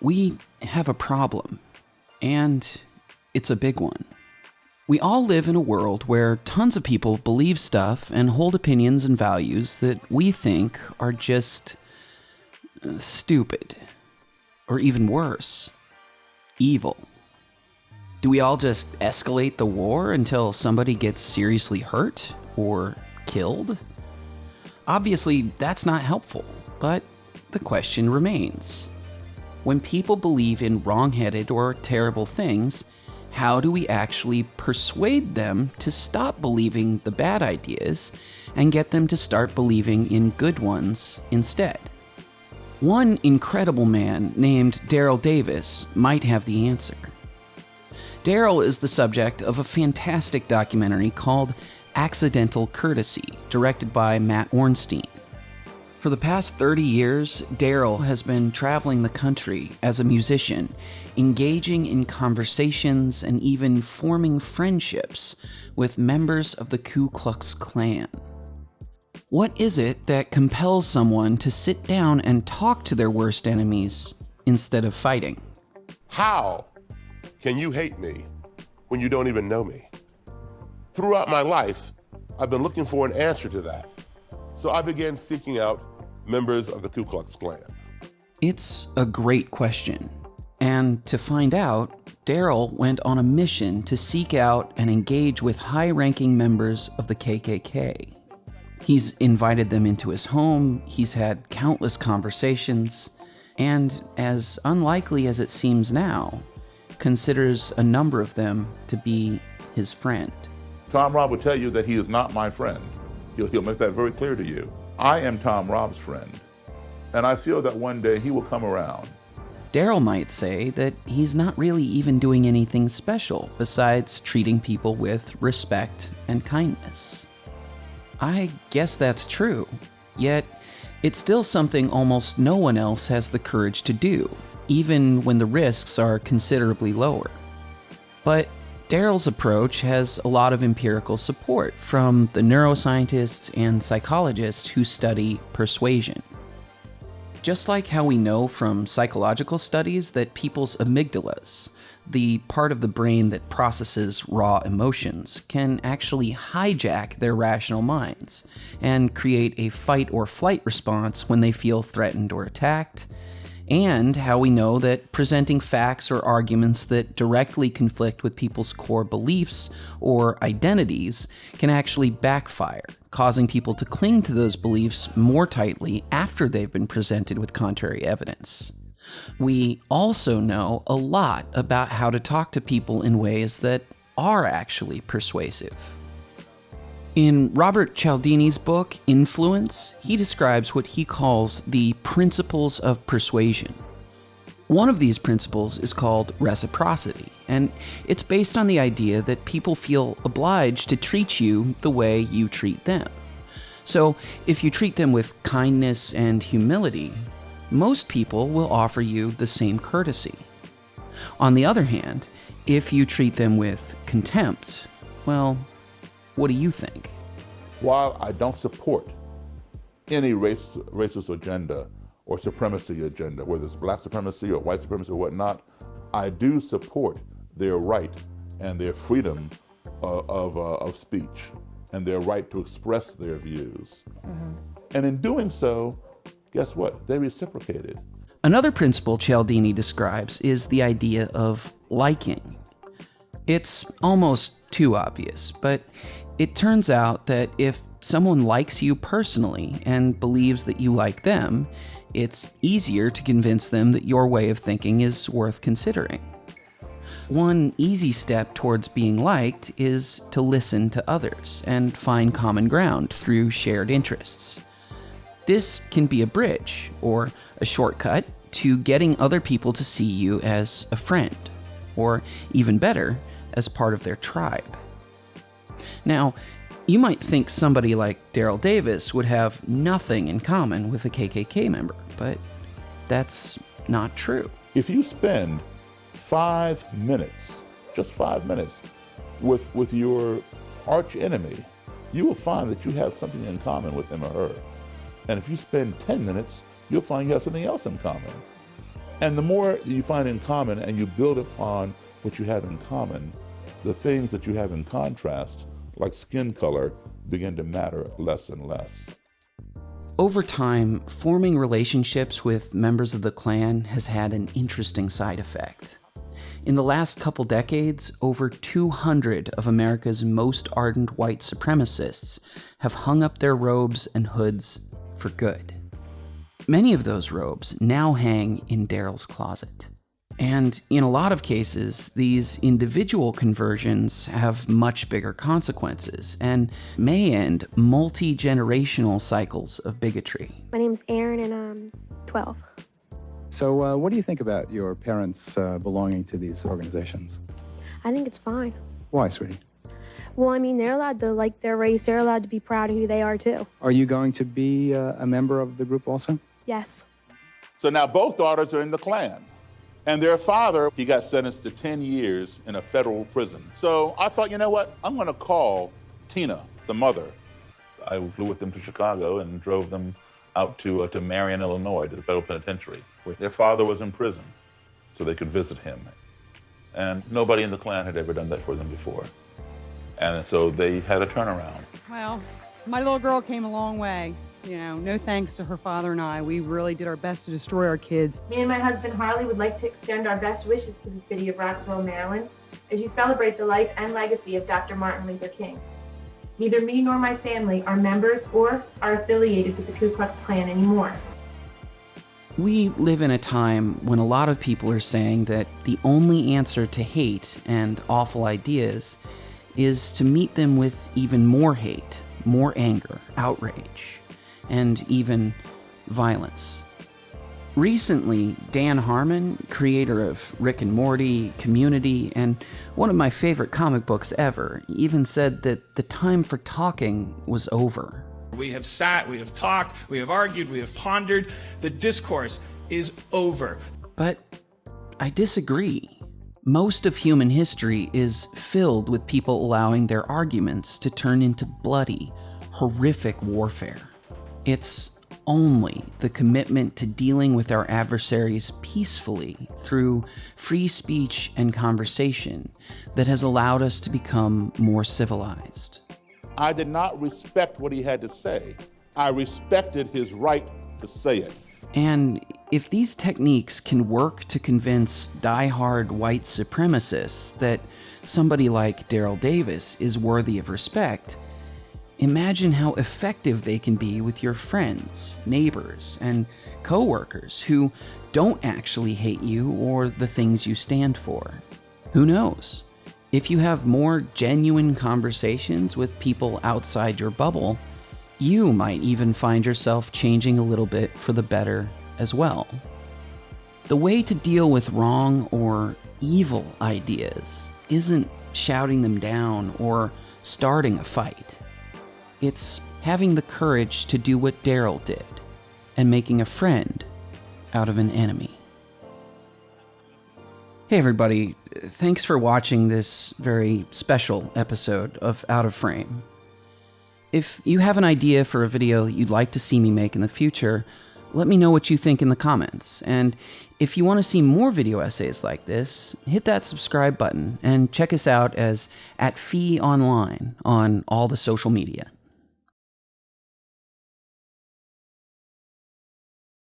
We have a problem, and it's a big one. We all live in a world where tons of people believe stuff and hold opinions and values that we think are just uh, stupid, or even worse, evil. Do we all just escalate the war until somebody gets seriously hurt or killed? Obviously, that's not helpful, but the question remains. When people believe in wrong-headed or terrible things, how do we actually persuade them to stop believing the bad ideas and get them to start believing in good ones instead? One incredible man named Daryl Davis might have the answer. Daryl is the subject of a fantastic documentary called Accidental Courtesy, directed by Matt Ornstein. For the past 30 years, Daryl has been traveling the country as a musician, engaging in conversations and even forming friendships with members of the Ku Klux Klan. What is it that compels someone to sit down and talk to their worst enemies instead of fighting? How can you hate me when you don't even know me? Throughout my life, I've been looking for an answer to that. So I began seeking out members of the Ku Klux Klan? It's a great question. And to find out, Daryl went on a mission to seek out and engage with high ranking members of the KKK. He's invited them into his home, he's had countless conversations, and as unlikely as it seems now, considers a number of them to be his friend. Tom Robb will tell you that he is not my friend. He'll, he'll make that very clear to you. I am Tom Robb's friend, and I feel that one day he will come around. Daryl might say that he's not really even doing anything special besides treating people with respect and kindness. I guess that's true, yet it's still something almost no one else has the courage to do, even when the risks are considerably lower. But Daryl's approach has a lot of empirical support from the neuroscientists and psychologists who study persuasion. Just like how we know from psychological studies that people's amygdalas, the part of the brain that processes raw emotions, can actually hijack their rational minds and create a fight or flight response when they feel threatened or attacked, and how we know that presenting facts or arguments that directly conflict with people's core beliefs or identities can actually backfire, causing people to cling to those beliefs more tightly after they've been presented with contrary evidence. We also know a lot about how to talk to people in ways that are actually persuasive. In Robert Cialdini's book, Influence, he describes what he calls the principles of persuasion. One of these principles is called reciprocity, and it's based on the idea that people feel obliged to treat you the way you treat them. So, if you treat them with kindness and humility, most people will offer you the same courtesy. On the other hand, if you treat them with contempt, well, what do you think? While I don't support any race, racist agenda or supremacy agenda, whether it's black supremacy or white supremacy or whatnot, I do support their right and their freedom uh, of, uh, of speech and their right to express their views. Mm -hmm. And in doing so, guess what? They reciprocated. Another principle Cialdini describes is the idea of liking. It's almost too obvious, but it turns out that if someone likes you personally and believes that you like them, it's easier to convince them that your way of thinking is worth considering. One easy step towards being liked is to listen to others and find common ground through shared interests. This can be a bridge or a shortcut to getting other people to see you as a friend, or even better, as part of their tribe. Now, you might think somebody like Daryl Davis would have nothing in common with a KKK member, but that's not true. If you spend five minutes, just five minutes, with, with your arch enemy, you will find that you have something in common with him or her. And if you spend 10 minutes, you'll find you have something else in common. And the more you find in common and you build upon what you have in common, the things that you have in contrast, like skin color, begin to matter less and less. Over time, forming relationships with members of the Klan has had an interesting side effect. In the last couple decades, over 200 of America's most ardent white supremacists have hung up their robes and hoods for good. Many of those robes now hang in Daryl's closet. And in a lot of cases, these individual conversions have much bigger consequences and may end multi generational cycles of bigotry. My name's Aaron, and I'm 12. So, uh, what do you think about your parents uh, belonging to these organizations? I think it's fine. Why, sweetie? Well, I mean, they're allowed to like their race, they're allowed to be proud of who they are, too. Are you going to be uh, a member of the group also? Yes. So now both daughters are in the Klan. And their father, he got sentenced to 10 years in a federal prison. So I thought, you know what? I'm going to call Tina, the mother. I flew with them to Chicago and drove them out to, uh, to Marion, Illinois, to the federal penitentiary, where their father was in prison, so they could visit him. And nobody in the Klan had ever done that for them before. And so they had a turnaround. Well, my little girl came a long way. You know, no thanks to her father and I. We really did our best to destroy our kids. Me and my husband Harley would like to extend our best wishes to the city of Rockville, Maryland, as you celebrate the life and legacy of Dr. Martin Luther King. Neither me nor my family are members or are affiliated with the Ku Klux Klan anymore. We live in a time when a lot of people are saying that the only answer to hate and awful ideas is to meet them with even more hate, more anger, outrage and even violence. Recently, Dan Harmon, creator of Rick and Morty, Community, and one of my favorite comic books ever, even said that the time for talking was over. We have sat, we have talked, we have argued, we have pondered. The discourse is over. But I disagree. Most of human history is filled with people allowing their arguments to turn into bloody, horrific warfare. It's only the commitment to dealing with our adversaries peacefully through free speech and conversation that has allowed us to become more civilized. I did not respect what he had to say. I respected his right to say it. And if these techniques can work to convince die-hard white supremacists that somebody like Daryl Davis is worthy of respect, Imagine how effective they can be with your friends, neighbors, and coworkers who don't actually hate you or the things you stand for. Who knows? If you have more genuine conversations with people outside your bubble, you might even find yourself changing a little bit for the better as well. The way to deal with wrong or evil ideas isn't shouting them down or starting a fight. It's having the courage to do what Daryl did and making a friend out of an enemy. Hey, everybody. Thanks for watching this very special episode of Out of Frame. If you have an idea for a video you'd like to see me make in the future, let me know what you think in the comments. And if you want to see more video essays like this, hit that subscribe button and check us out as at Fee Online on all the social media.